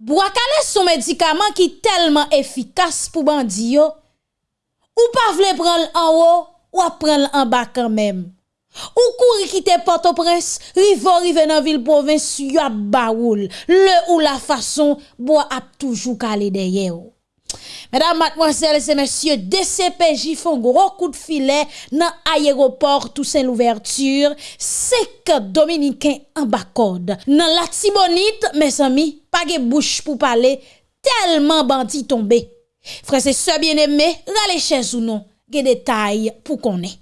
Bwakale son medikaman ki telman efikas pou bandi yo, ou pa vle pran l an wo, ou ap pran l an ba kanmem. Ou kouri kite Port-au-Prince, rivo rive nan vil provins yo ap baoul, le ou la fason bo ap toujou kale deye yo. Mesdames, mademoiselles et messieurs, DCPJ font gros coup de filet dans l'aéroport Toussaint l'ouverture. C'est que Dominicain en bas code. Dans la Tibonite, mes amis, pas de bouche pour parler, tellement bandit tombé. Frère, c'est ce bien-aimé, râlez chez ou non, des détails pour qu'on ait.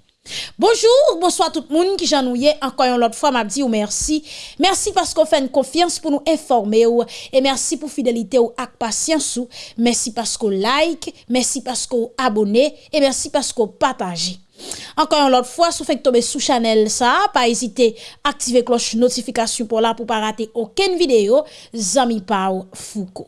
Bonjour, bonsoir tout le monde qui j'ennuyait encore une autre fois m'a dit ou merci. Merci parce qu'on fait une confiance pour nous informer ou, et merci pour fidélité ou ak patience ou. Merci parce qu'on like, merci parce qu'on abonnez et merci parce qu'on partage. Encore une autre fois, si vous faites tomber sous channel ça, pas hésiter à activer cloche notification pour là pour pas rater aucune vidéo. Zami Pau Foucault.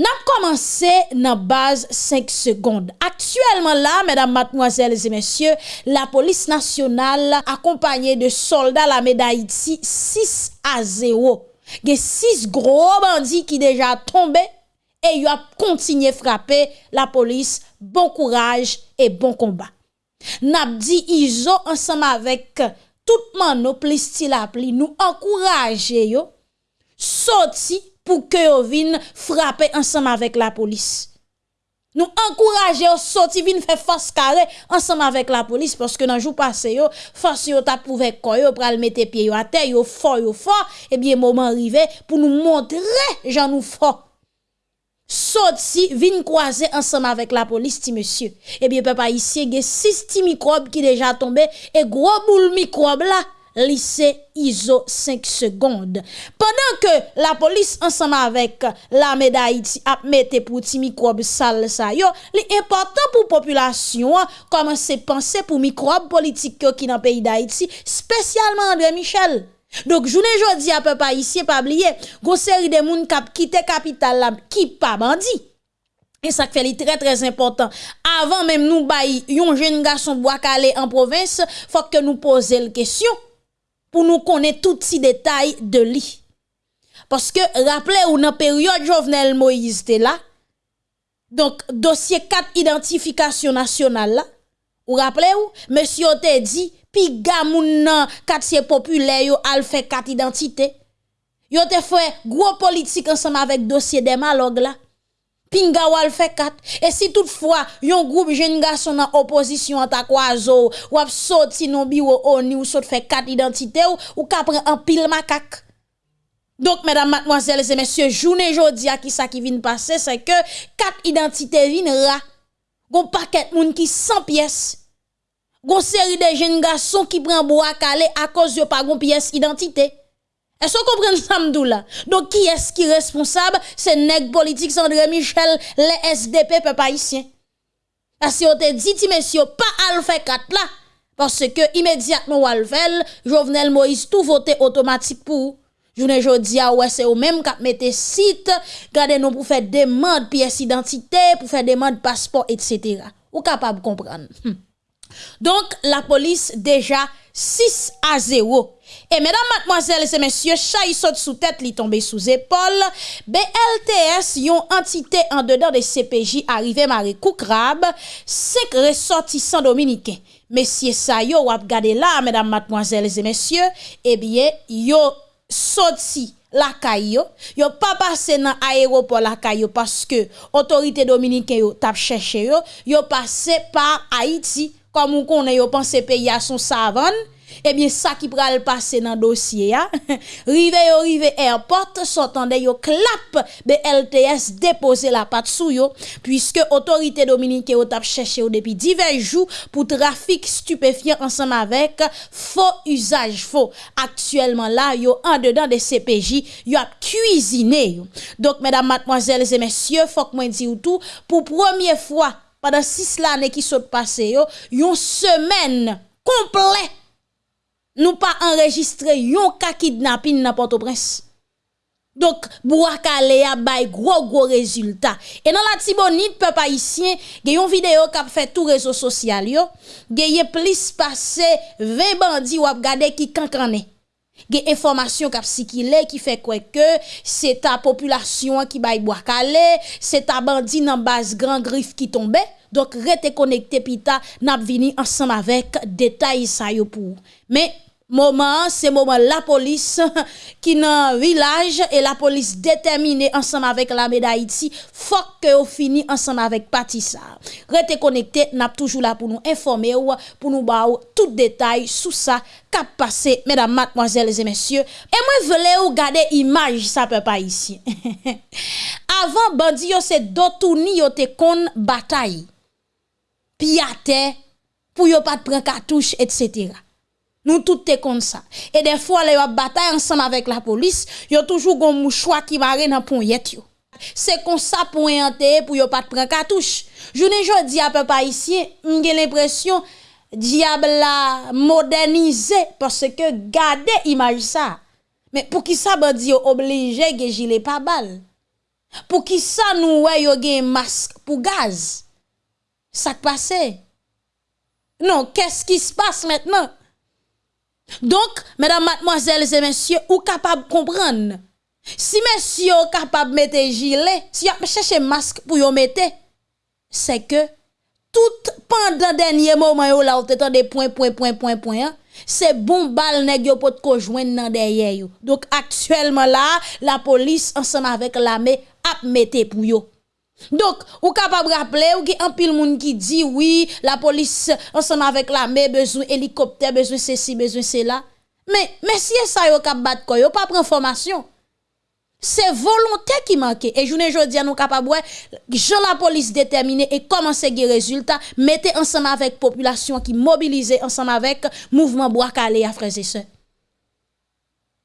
Nap komanse nan baz 5 sekonde. Aktuelman la, mèdam matmoazèles et mèsyè, la polis nasyonal akompanyè de soldat la mèda iti 6 a 0. Ge 6 gro bandi ki deja tombe e yo ap kontinye frape la polis. Bon kouraj e bon kombat. Nap di izo ansam avèk tout man nou plis ti la pli nou ankouraje yo soti pour que vous viennent frapper ensemble avec la police. Nous encourager sortir vin faire face carré ensemble avec la police parce que dans jour passé yo force yo t'a prouvé quoi yo pral mettre pied yo à terre yo fort yo fort et bien moment arrivé pour nous montrer j'en nous fort. Sorti vin croiser ensemble avec la police ti monsieur. Et bien papa ici a six microbes qui déjà tombé et gros boule microbe là lycée ISO 5 secondes. Pendant que la police ensemble avec la médaille a mette pour ti microbe sale ça yo, l'important pour population commencer penser pour microbe politique qui dans pays d'Haïti, spécialement André Michel. Donc journée jodi à peu pas ici pas oublier, gon série de moun kap quitter capitale qui pas bandit. Et ça fait très très important. Avant même nous bailler yon jeune garçon bois calé en province, faut que nous poser la question. Pour nous connaître tous ces détails de lui. Parce que, rappelez-vous, dans la période Jovenel Moïse était là, donc, dossier 4 identification nationale là, vous rappelez-vous, monsieur te dit, pi gamoun nan quartier populaire yo al fait quatre identités. Yo te fait gros politique ensemble avec dossier des malog là. pinga wal fait 4. E et si toutefois, yon groupe jeune garçon en opposition an ta kwazo, ou ap sorti non bureau oni ou sot fait 4 identité ou, ou kapre prend un pile macaque. Donc, mesdames, mademoiselles et messieurs, journée jodi à qui ça qui vient passer, c'est que quatre identités viennent ra. Gon paquet moun qui 100 pièces. Gon série de jeunes garçons qui prend bois calé à cause de pas gon pièce identité. Est-ce vous comprenez ça, là? Donc, qui est-ce qui est responsable? C'est nèg politique André Michel, les SDP, peuple haïtien. Parce que vous te dit, monsieur, pas al fait 4 là. Parce que, immédiatement, Walvel, Jovenel Moïse, tout voté automatique pour. Journée jodi a ouais c'est au même cap mettez site, gardez nous pour faire demande pièce d'identité, pour faire demande passeport etc. Ou capable comprendre. Hmm. Donc la police déjà 6 à 0 et mesdames, mademoiselles et messieurs, chay saute sous tête, li tombe sous épaule. BLTS, yon entité en dedans de CPJ arrivé maré crabe, 5 ressortissants dominicains. Messieurs ça yo wap gade là, mesdames, mademoiselles et messieurs, eh bien, yo sorti la caillou, yo. Pas passé dans aéroport la caillou parce que autorité dominicaine yo tap cherché yo, yo passé par Haïti comme on connaît yo pense pays à son savane eh bien ça qui pral passer dans dossier a rive yo rive airport s'entendait yo clap BLTS déposer la patte sou yo puisque autorité dominicaine yo tap cherché depuis divers jours pour trafic stupéfiant ensemble avec faux usage faux. Actuellement là yo en dedans des CPJ yo a cuisiné donc mesdames mademoiselles et messieurs faut que moi dit tout pour première fois pendant six années qui sont passées une semaine complète nous pas enregistré yon ka kidnapping dans Port-au-Prince. Donc, Bouakale a bay gros gros résultat. Et dans la Tibonite, peuple haïtien, y a vidéo qui a fait tout réseau social yo, y plus passé 20 bandits ou gade qui kankane. Informasyon kap si ki le, ki fe kweke, se ta populasyon ki bay boakale, se ta bandi nan bas gran grif ki tombe, dok rete konekte pita nap vini ansam avek detay sa yo pou. Me, Moment, c'est moment la police qui dans village et la police déterminée ensemble avec la d'Haïti, faut que on fini ensemble avec Patissa. Restez connecté, n'a toujours là pour nous informer ou pour nous ba tout détail sur ça qu'a passé mesdames, mademoiselles et messieurs. Et moi voulais ou garder image ça peut pas ici. Avant bandi yo c'est dotouni yo te kon bataille. Piate pour yo pas prendre cartouche etc. Nous tout est comme ça. Et des fois, les bataille ensemble avec la police, y a toujours un mouchoir qui marre dans pont. C'est comme ça pour yante pour yo pas prendre cartouche. Je ne jodi à peu ici, j'ai l'impression diable la modernisé parce que gardez image ça. Mais pour qui ça bandi obligé que gilet pas balle. Pour qui ça nous ouais yo gen masque pour gaz? Ça passe? Non, qu'est-ce qui se passe maintenant? Donc, mesdames, mademoiselles et messieurs, ou capable de comprendre? Si messieurs capable de mettre gilet, si vous cherchez masque pour vous mettre, c'est que tout pendant dernier moment là vous des points point point point point hein, c'est bon bal nèg yo pot ko joindre dans derrière yo. Donc actuellement là, la police ensemble avec l'armée a mettre pour yo. Donc, ou capable rappeler ou qui un pile monde qui dit oui, la police ensemble avec l'armée besoin hélicoptère, besoin ceci, besoin cela. Mais mais si ça yo cap battre quoi, yo pas prendre formation. C'est volonté qui manque. Et je ne dis nous capable je la police déterminée et commencer des résultats, mettez ensemble avec population qui mobilisée ensemble avec mouvement bois calé à frères et sœurs.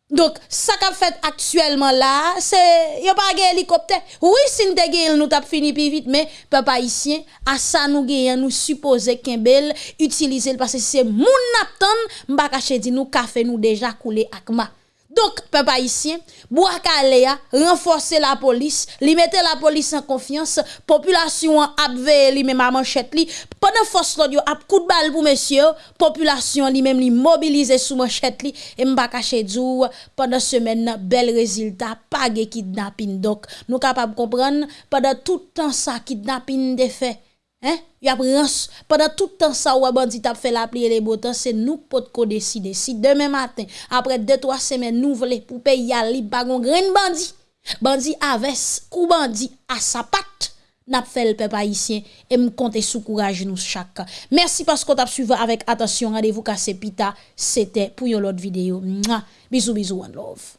Donk, sa kap fet aktuelman la, se yo pa ge helikopter. Oui, sin te ge el nou tap fini pi vit, men pe pa isyen, asa nou ge yon nou suppose ken bel, utilize l, pase se moun ap ton, mba kache di nou kafe nou deja koule akma. Donc, peuple haïtien, Bouakalea, renforcer la police, li la police en confiance, population a li même à manchette li, pendant force l'audio a coup de balle pour monsieur, population li même li sous manchette li, et m'ba caché dou, pendant semaine, bel résultat, pas de kidnapping. Donc, nous capable comprendre, pendant tout temps ça, kidnapping de fait, Hein? Y a pendant tout le temps ça ou bandit a fait la les beaux temps, c'est nous pot ko décider. Si demain matin, après deux trois semaines nous voulons pour payer à li pas gon grain bandit. Bandit avec ou bandit à sa patte. N'a fait le peuple haïtien et me compter sous courage nous chaque. Merci parce qu'on t'a suivi avec attention. Rendez-vous cassé pita. C'était pour une autre vidéo. Bisous bisous one love.